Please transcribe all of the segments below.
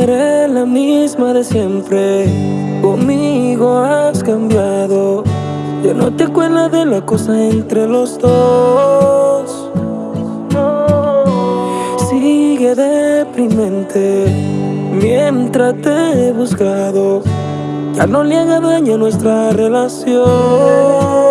de siempre. Conmigo has cambiado. Ya no te acuerdas de la cosa entre los dos. Sigue deprimente mientras te he buscado. Ya no le haga daño a nuestra relación.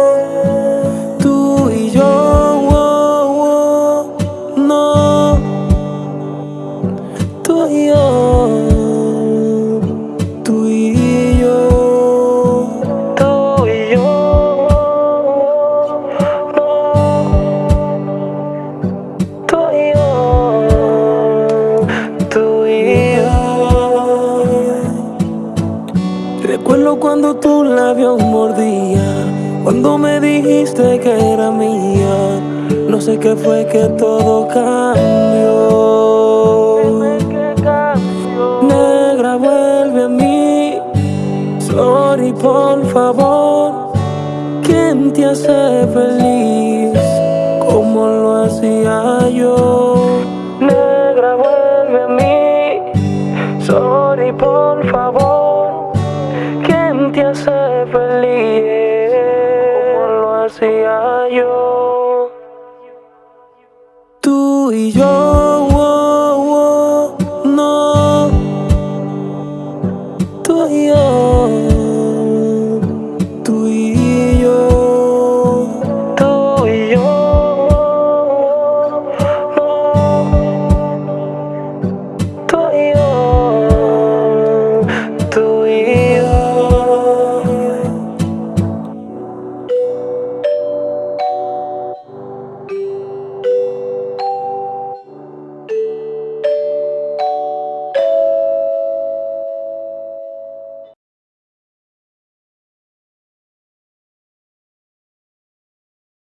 Recuerdo cuando tu labio mordía, cuando me dijiste que era mía. No sé qué fue que todo cambió. Negra, vuelve a mí. Sorry, por favor. ¿Quién te hace feliz? Como lo hacía yo. Negra, vuelve a mí. Sorry, por favor te hace feliz como lo hacía yo. Tú y yo.